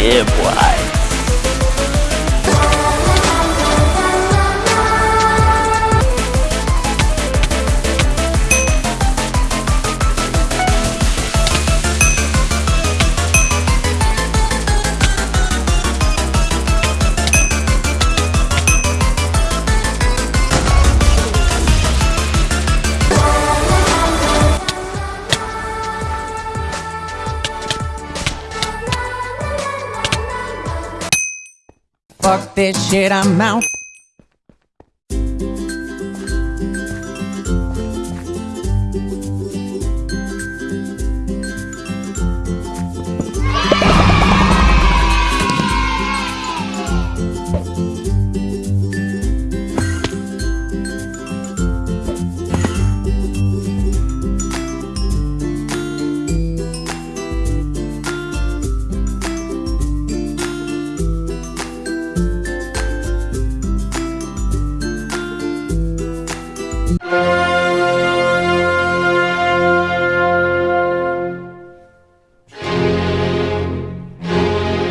yeah, boy. Fuck this shit, I'm out.